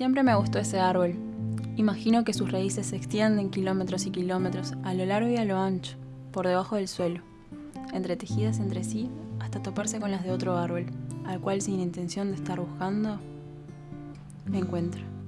Siempre me gustó ese árbol. Imagino que sus raíces se extienden kilómetros y kilómetros, a lo largo y a lo ancho, por debajo del suelo, entretejidas entre sí hasta toparse con las de otro árbol, al cual sin intención de estar buscando, me encuentro.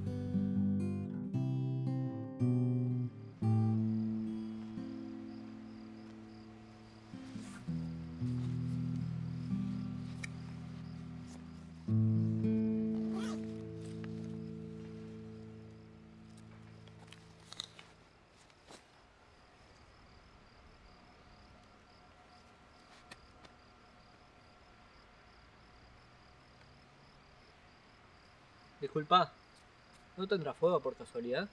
Disculpa, ¿no tendrá fuego por casualidad?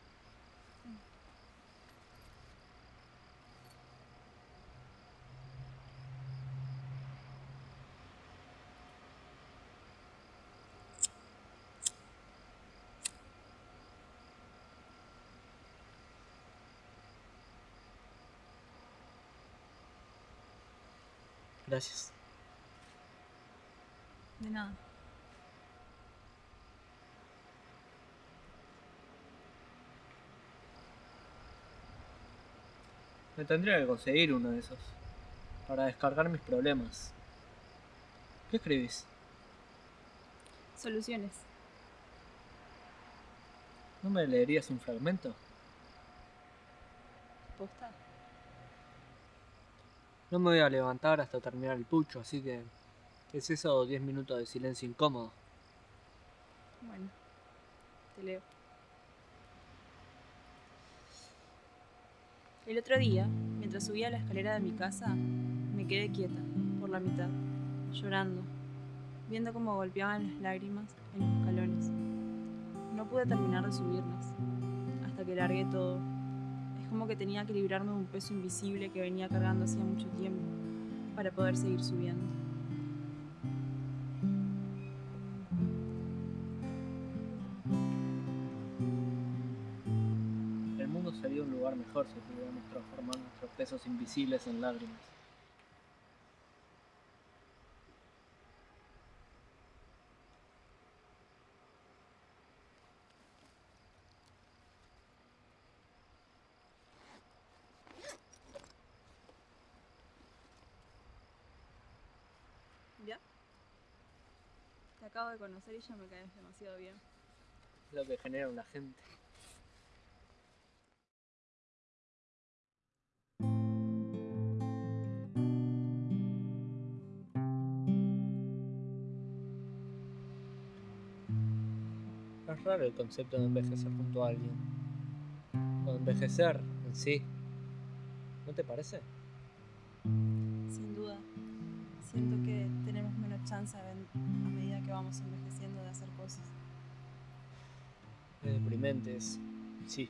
Gracias. De nada. Me tendría que conseguir uno de esos. Para descargar mis problemas. ¿Qué escribís? Soluciones. ¿No me leerías un fragmento? ¿Posta? No me voy a levantar hasta terminar el pucho, así que... ¿Es eso 10 minutos de silencio incómodo? Bueno, te leo. El otro día, mientras subía la escalera de mi casa, me quedé quieta, por la mitad, llorando, viendo cómo golpeaban las lágrimas en los escalones. No pude terminar de subirlas, hasta que largué todo. Es como que tenía que librarme de un peso invisible que venía cargando hacía mucho tiempo, para poder seguir subiendo. Sería un lugar mejor si pudiéramos transformar nuestros pesos invisibles en lágrimas. ¿Ya? Te acabo de conocer y ya me caes demasiado bien. Lo que genera una gente. Es raro el concepto de envejecer junto a alguien. O envejecer en sí. ¿No te parece? Sin duda. Siento que tenemos menos chance a medida que vamos envejeciendo de hacer cosas. Es deprimente eso. Sí.